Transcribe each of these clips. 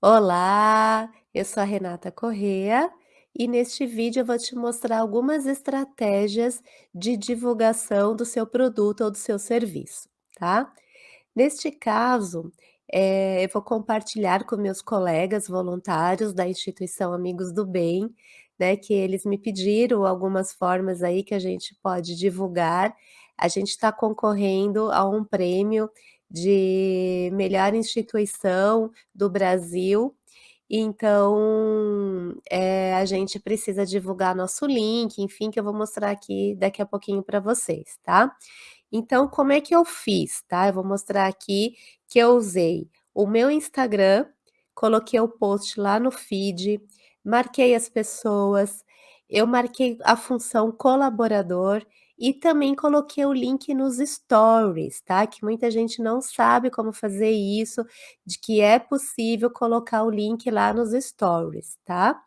Olá, eu sou a Renata Corrêa e neste vídeo eu vou te mostrar algumas estratégias de divulgação do seu produto ou do seu serviço, tá? Neste caso, eh, eu vou compartilhar com meus colegas voluntários da instituição Amigos do Bem, né, que eles me pediram algumas formas aí que a gente pode divulgar. A gente está concorrendo a um prêmio de melhor instituição do Brasil, então, eh, a gente precisa divulgar nosso link, enfim, que eu vou mostrar aqui daqui a pouquinho para vocês, tá? Então, como é que eu fiz, tá? Eu vou mostrar aqui que eu usei o meu Instagram, coloquei o post lá no feed, marquei as pessoas, eu marquei a função colaborador e também coloquei o link nos stories, tá? Que muita gente não sabe como fazer isso, de que é possível colocar o link lá nos stories, tá?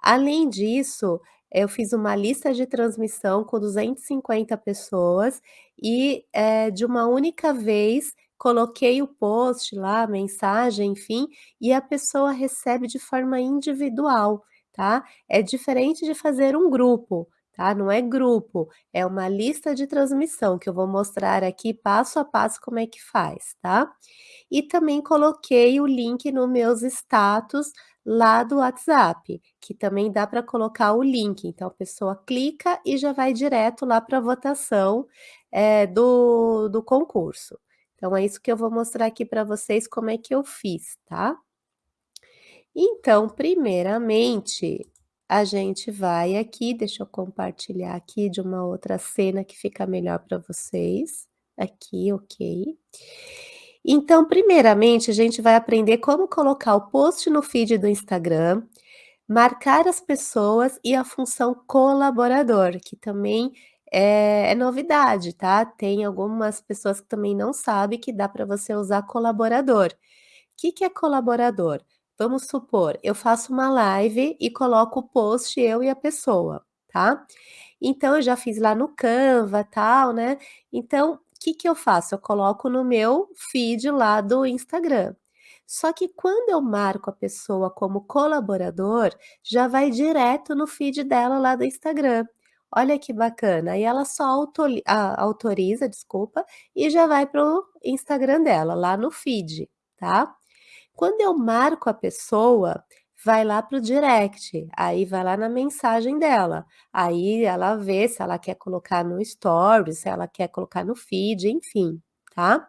Além disso, eu fiz uma lista de transmissão com 250 pessoas e, eh, de uma única vez, coloquei o post lá, mensagem, enfim, e a pessoa recebe de forma individual, tá? É diferente de fazer um grupo, tá? Não é grupo, é uma lista de transmissão que eu vou mostrar aqui passo a passo como é que faz, tá? E também coloquei o link no meus status lá do WhatsApp, que também dá para colocar o link, então a pessoa clica e já vai direto lá para a votação, eh, do do concurso. Então é isso que eu vou mostrar aqui para vocês como é que eu fiz, tá? Então, primeiramente, a gente vai aqui, deixa eu compartilhar aqui de uma outra cena que fica melhor para vocês. Aqui, ok. Então, primeiramente, a gente vai aprender como colocar o post no feed do Instagram, marcar as pessoas e a função colaborador, que também é é novidade, tá? Tem algumas pessoas que também não sabem que dá para você usar colaborador. Que que é colaborador? Vamos supor, eu faço uma live e coloco o post eu e a pessoa, tá? Então eu já fiz lá no Canva, tal, né, então que que eu faço? Eu coloco no meu feed lá do Instagram. Só que quando eu marco a pessoa como colaborador, já vai direto no feed dela lá do Instagram. Olha que bacana, aí ela só autoli a autoriza, desculpa, e já vai para o Instagram dela, lá no feed, tá? Quando eu marco a pessoa, vai lá para o direct, aí vai lá na mensagem dela, aí ela vê se ela quer colocar no story, se ela quer colocar no feed, enfim, tá?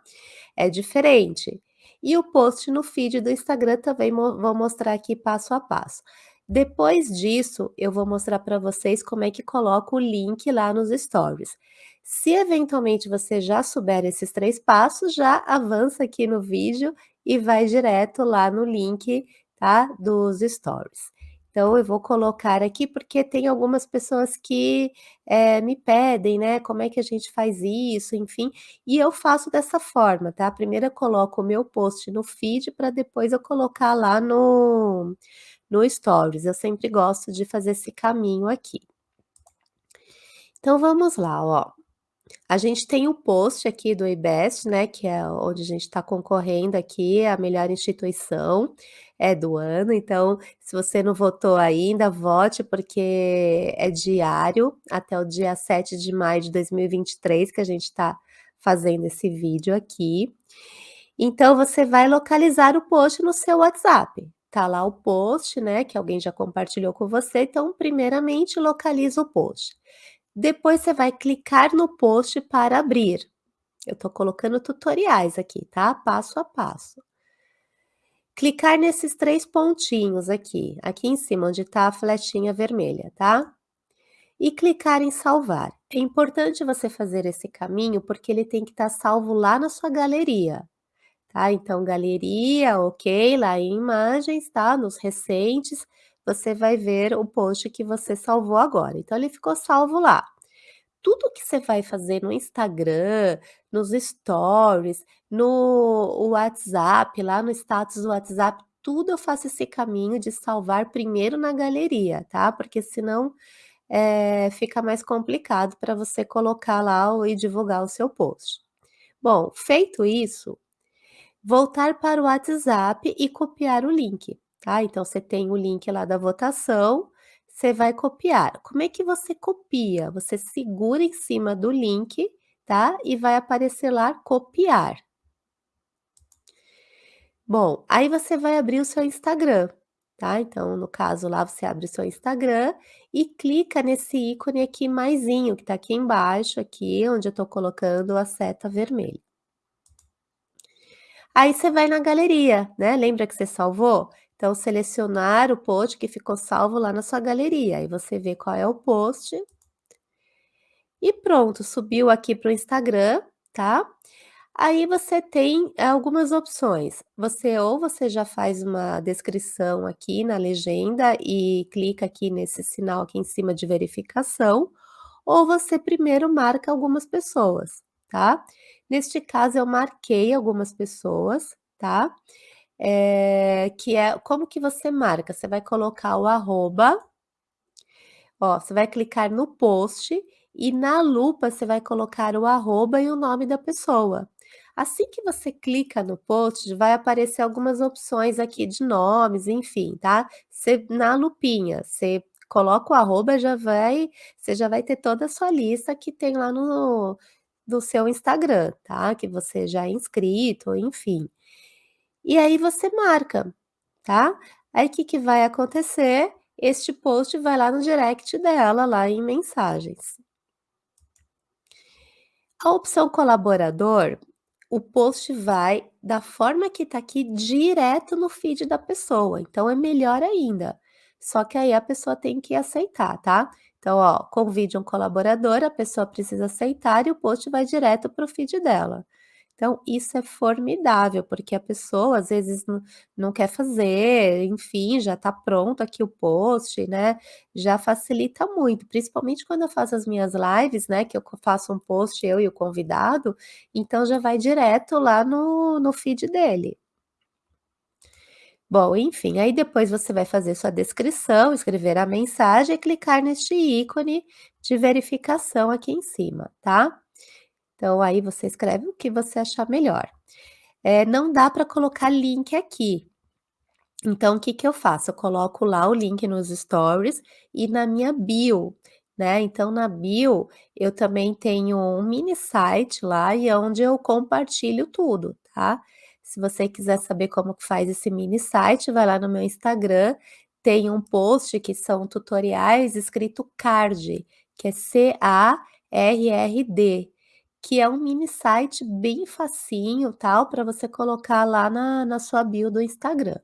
É diferente. E o post no feed do Instagram também vou mostrar aqui passo a passo. Depois disso, eu vou mostrar para vocês como é que coloca o link lá nos stories. Se eventualmente você já souber esses 3 passos, já avança aqui no vídeo e vai direto lá no link, tá, dos stories. Então eu vou colocar aqui, porque tem algumas pessoas que, eh, me pedem, né, como é que a gente faz isso, enfim, e eu faço dessa forma, tá. Primeiro eu coloco o meu post no feed, para depois eu colocar lá no no stories, eu sempre gosto de fazer esse caminho aqui. Então vamos lá, ó. A gente tem o post aqui do IBEST, né, que é onde a gente está concorrendo aqui a melhor instituição, é do ano, então se você não votou ainda, vote, porque é diário, até o dia 7 de maio de 2023 que a gente está fazendo esse vídeo aqui. Então você vai localizar o post no seu WhatsApp. Tá lá o post, né, que alguém já compartilhou com você, então primeiramente localiza o post. Depois você vai clicar no post para abrir. Eu tô colocando tutoriais aqui, tá, passo a passo. Clicar nesses 3 pontinhos aqui, aqui em cima onde tá a flechinha vermelha, tá? E clicar em salvar. É importante você fazer esse caminho, porque ele tem que estar salvo lá na sua galeria, tá? Então galeria, ok, lá em imagens, tá, nos recentes, você vai ver o post que você salvou agora, então ele ficou salvo lá. Tudo que você vai fazer no Instagram, nos stories, no WhatsApp, lá no status do WhatsApp, tudo eu faço esse caminho de salvar primeiro na galeria, tá? Porque senão, eh, fica mais complicado para você colocar lá e divulgar o seu post. Bom, feito isso voltar para o WhatsApp e copiar o link, tá. Então você tem o link lá da votação, você vai copiar. Como é que você copia? Você segura em cima do link, tá, e vai aparecer lá "copiar". Bom, aí você vai abrir o seu Instagram, tá. Então, no caso lá, você abre o seu Instagram e clica nesse ícone aqui maisinho que tá aqui embaixo, aqui onde eu tô colocando a seta vermelha. Aí você vai na galeria, né, lembra que você salvou? Então selecionar o post que ficou salvo lá na sua galeria, aí você vê qual é o post e pronto, subiu aqui para o Instagram, tá. Aí você tem algumas opções, você ou você já faz uma descrição aqui na legenda e clica aqui nesse sinal aqui em cima de verificação, ou você primeiro marca algumas pessoas, tá. Neste caso eu marquei algumas pessoas, tá. Eh, que é como que você marca? Você vai colocar o arroba ó, você vai clicar no post e na lupa você vai colocar o arroba e o nome da pessoa. Assim que você clica no post, vai aparecer algumas opções aqui de nomes, enfim, tá. Você na lupinha, você coloca o arroba, já vai você já vai ter toda a sua lista que tem lá no no seu Instagram, tá, que você já é inscrito, enfim. E aí você marca, tá. Aí que que vai acontecer? Este post vai lá no direct dela, lá em mensagens. A opção colaborador, o post vai da forma que tá aqui direto no feed da pessoa, então é melhor ainda. Só que aí a pessoa tem que aceitar, tá. Então ó, convide um colaborador, a pessoa precisa aceitar e o post vai direto para o feed dela. Então isso é formidável, porque a pessoa às vezes não não quer fazer, enfim, já tá pronto aqui o post, né, já facilita muito, principalmente quando eu faço as minhas lives, né, que eu faço um post eu e o convidado, então já vai direto lá no no feed dele. Bom, enfim, aí depois você vai fazer sua descrição, escrever a mensagem e clicar neste ícone de verificação aqui em cima, tá. Então aí você escreve o que você achar melhor. Eh, não dá para colocar link aqui, então o que que eu faço? Eu coloco lá o link nos stories e na minha bio, né, então na bio eu também tenho um mini site lá e é onde eu compartilho tudo, tá. Se você quiser saber como que faz esse mini site, vai lá no meu Instagram, tem um post que são tutoriais escrito card, que é C-A-R-R-D, que é um mini site bem facinho, tal, para você colocar lá na na sua bio do Instagram.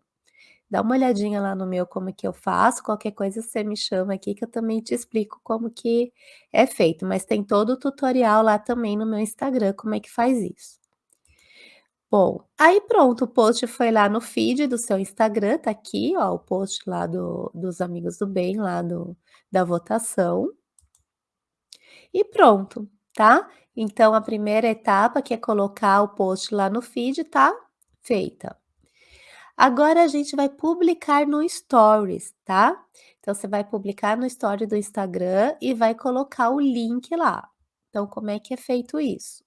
Dá uma olhadinha lá no meu como que eu faço, qualquer coisa você me chama aqui que eu também te explico como que é feito, mas tem todo o tutorial lá também no meu Instagram como é que faz isso. Bom, aí pronto, o post foi lá no feed do seu Instagram, tá aqui ó, o post lá do dos amigos do bem, lá do da votação. E pronto, tá. Então a primeira etapa que é colocar o post lá no feed tá feita. Agora a gente vai publicar no stories, tá. Então você vai publicar no story do Instagram e vai colocar o link lá. Então como é que é feito isso?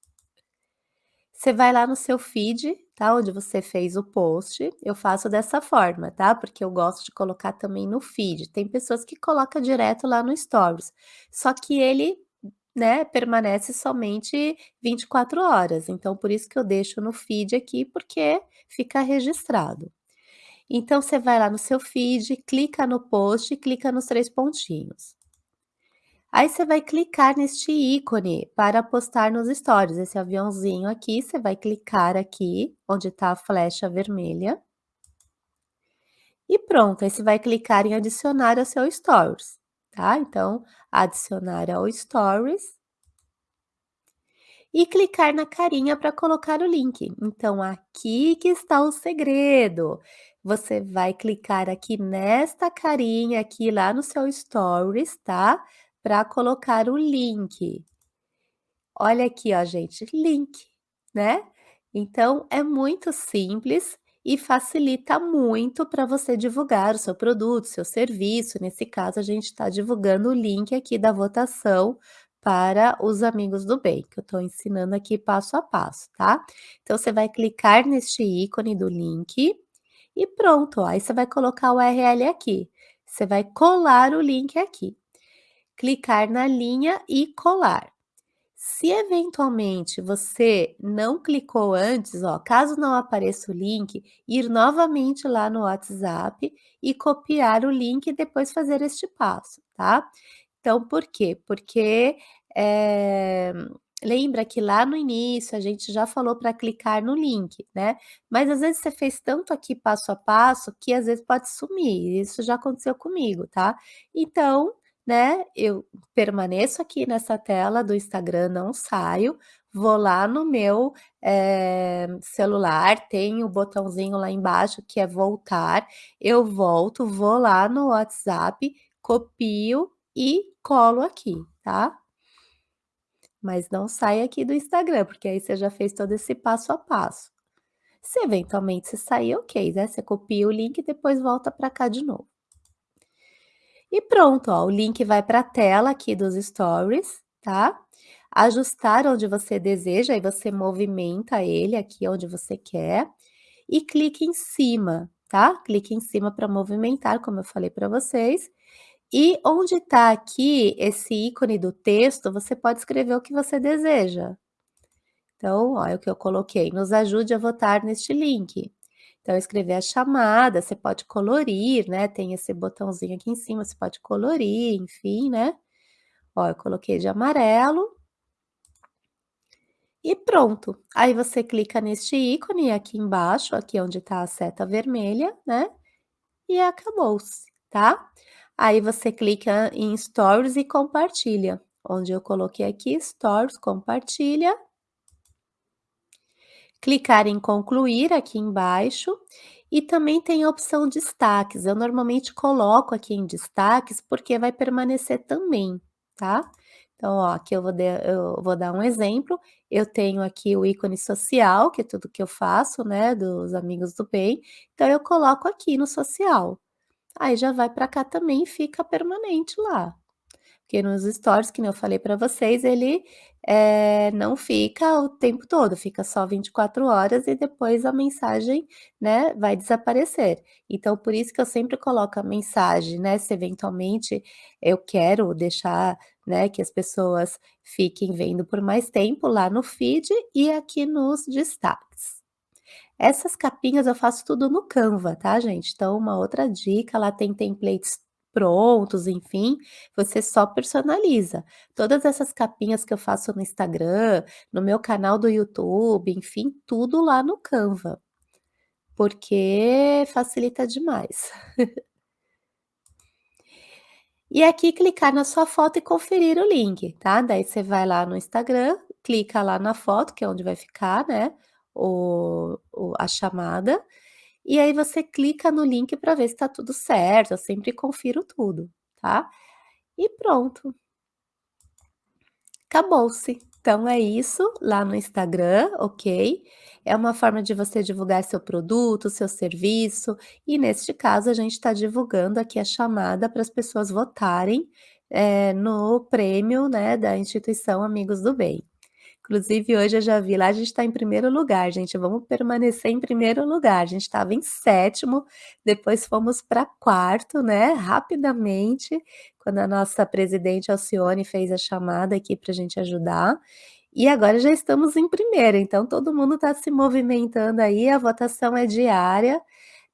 Você vai lá no seu feed, tá, onde você fez o post, eu faço dessa forma, tá, porque eu gosto de colocar também no feed, tem pessoas que coloca direto lá no stories, só que ele, né, permanece somente 24 horas, então por isso que eu deixo no feed aqui, porque fica registrado. Então você vai lá no seu feed, clica no post clica nos 3 pontinhos. Aí você vai clicar neste ícone para postar nos stories, esse aviãozinho aqui, você vai clicar aqui, onde tá a flecha vermelha. E pronto, aí você vai clicar em adicionar ao seu stories, tá, então adicionar ao stories e clicar na carinha para colocar o link. Então aqui que está o segredo, você vai clicar aqui nesta carinha aqui lá no seu stories, tá, para colocar o link. Olha aqui ó gente, link, né. Então é muito simples e facilita muito para você divulgar o seu produto, seu serviço, nesse caso a gente está divulgando o link aqui da votação para os amigos do bem, que eu estou ensinando aqui passo a passo, tá? Então você vai clicar neste ícone do link e pronto, ó, aí você vai colocar o URL aqui. Você vai colar o link aqui. Clicar na linha e colar. Se eventualmente você não clicou antes, ó, caso não apareça o link, ir novamente lá no WhatsApp e copiar o link e depois fazer este passo, tá? Então, por quê? Porque, eh, lembra que lá no início a gente já falou para clicar no link, né? Mas às vezes você fez tanto aqui passo a passo que às vezes pode sumir, isso já aconteceu comigo, tá? Então, né, eu permaneço aqui nessa tela do Instagram, não saio, vou lá no meu, eh, celular, tem o botãozinho lá embaixo que é voltar, eu volto, vou lá no WhatsApp, copio e colo aqui, tá? Mas não sai aqui do Instagram, porque aí você já fez todo esse passo a passo. Se eventualmente você sair, ok, né, você copia o link e depois volta para cá de novo. E pronto, ó, o link vai para a tela aqui dos stories, tá? Ajustar onde você deseja, aí você movimenta ele aqui onde você quer e clique em cima, tá? Clique em cima para movimentar, como eu falei para vocês. E onde está aqui esse ícone do texto, você pode escrever o que você deseja. Então, olha o que eu coloquei, nos ajude a votar neste link. Então, escrever a chamada, você pode colorir, né, tem esse botãozinho aqui em cima, você pode colorir, enfim, né. Ó, eu coloquei de amarelo. E pronto. Aí você clica neste ícone aqui embaixo, aqui onde está a seta vermelha, né, e acabou-se, tá. Aí você clica em Stories e compartilha, onde eu coloquei aqui Stories, compartilha clicar em concluir aqui embaixo e também tem a opção destaques. Eu normalmente coloco aqui em destaques porque vai permanecer também, tá? Então, ó, aqui eu vou, de, eu vou dar um exemplo. Eu tenho aqui o ícone social, que é tudo que eu faço, né, dos amigos do bem. Então, eu coloco aqui no social. Aí já vai para cá também e fica permanente lá. Porque nos stories, que eu falei para vocês, ele, eh, não fica o tempo todo, fica só 24 horas e depois a mensagem, né, vai desaparecer. Então por isso que eu sempre coloco a mensagem, né, se eventualmente eu quero deixar, né, que as pessoas fiquem vendo por mais tempo lá no feed e aqui nos destaques. Essas capinhas eu faço tudo no Canva, tá gente? Então uma outra dica, lá tem templates prontos, enfim, você só personaliza. Todas essas capinhas que eu faço no Instagram, no meu canal do YouTube, enfim, tudo lá no Canva, porque facilita demais. E aqui clicar na sua foto e conferir o link, tá? Daí você vai lá no Instagram, clica lá na foto, que é onde vai ficar, né, o, o a chamada, e aí você clica no link para ver se está tudo certo, eu sempre confiro tudo, tá? E pronto. Acabou-se. Então é isso lá no Instagram, ok? É uma forma de você divulgar seu produto, seu serviço, e neste caso a gente está divulgando aqui a chamada para as pessoas votarem é, no prêmio né, da instituição Amigos do Bem. Inclusive, hoje eu já vi lá, a gente está em primeiro lugar, gente, vamos permanecer em primeiro lugar. A gente estava em sétimo, depois fomos para quarto, né, rapidamente, quando a nossa presidente Alcione fez a chamada aqui para a gente ajudar. E agora já estamos em primeiro, então todo mundo está se movimentando aí, a votação é diária,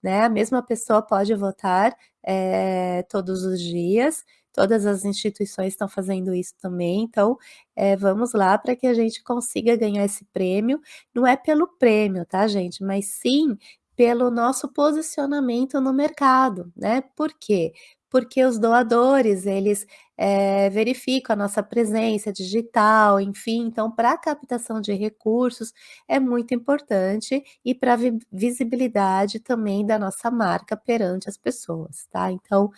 né, a mesma pessoa pode votar é, todos os dias, Todas as instituições estão fazendo isso também, então, é, vamos lá para que a gente consiga ganhar esse prêmio. Não é pelo prêmio, tá, gente? Mas sim pelo nosso posicionamento no mercado, né? Por quê? Porque os doadores, eles é, verificam a nossa presença digital, enfim, então para a captação de recursos é muito importante e para a visibilidade também da nossa marca perante as pessoas, tá? Então,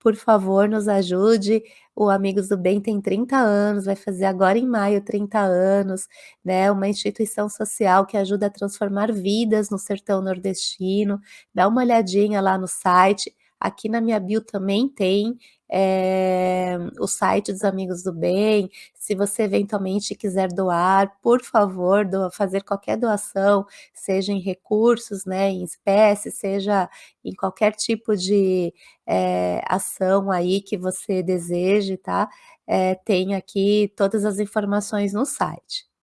por favor, nos ajude. O Amigos do Bem tem 30 anos, vai fazer agora em maio 30 anos, né? Uma instituição social que ajuda a transformar vidas no sertão nordestino. Dá uma olhadinha lá no site aqui na minha bio também tem, eh, o site dos Amigos do Bem, se você eventualmente quiser doar, por favor, doa fazer qualquer doação, seja em recursos, né, em espécie, seja em qualquer tipo de, eh, ação aí que você deseje, tá, eh, tem aqui todas as informações no site.